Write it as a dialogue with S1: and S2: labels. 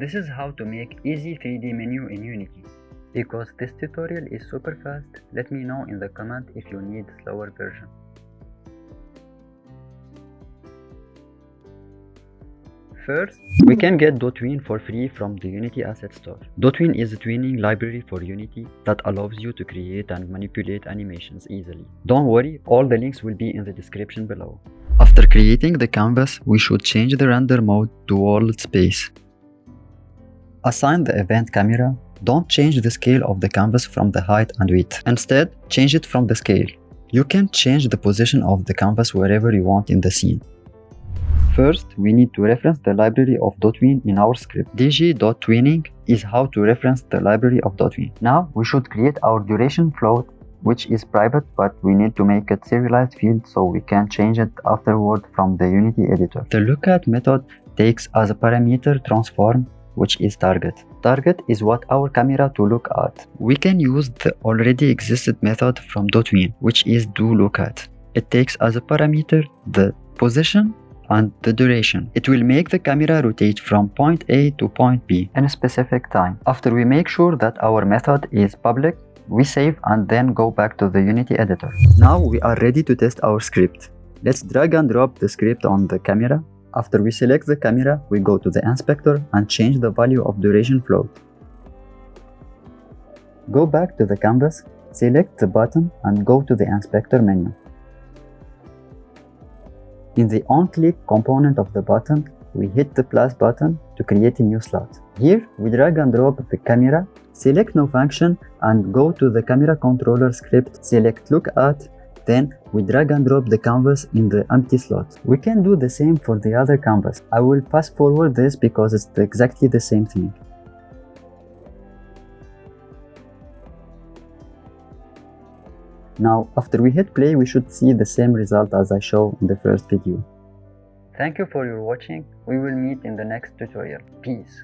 S1: This is how to make easy 3D menu in Unity. Because this tutorial is super fast, let me know in the comment if you need slower version. First, we can get Dotween for free from the Unity Asset Store. Dotween is a tweening library for Unity that allows you to create and manipulate animations easily. Don't worry, all the links will be in the description below. After creating the canvas, we should change the render mode to world space. Assign the event camera. Don't change the scale of the canvas from the height and width. Instead, change it from the scale. You can change the position of the canvas wherever you want in the scene. First, we need to reference the library of Dotween in our script. dg.tweening is how to reference the library of Dotween. Now, we should create our duration float, which is private, but we need to make it serialized field so we can change it afterward from the Unity editor. The lookat method takes as a parameter transform which is target. Target is what our camera to look at. We can use the already existed method from Dotween, which is doLookAt. It takes as a parameter the position and the duration. It will make the camera rotate from point A to point B in a specific time. After we make sure that our method is public, we save and then go back to the Unity editor. Now we are ready to test our script. Let's drag and drop the script on the camera. After we select the camera, we go to the inspector and change the value of duration float. Go back to the canvas, select the button and go to the inspector menu. In the on-click component of the button, we hit the plus button to create a new slot. Here, we drag and drop the camera, select no function and go to the camera controller script, select look at, then we drag and drop the canvas in the empty slot. We can do the same for the other canvas. I will fast forward this because it's exactly the same thing. Now, after we hit play, we should see the same result as I show in the first video. Thank you for your watching. We will meet in the next tutorial. Peace.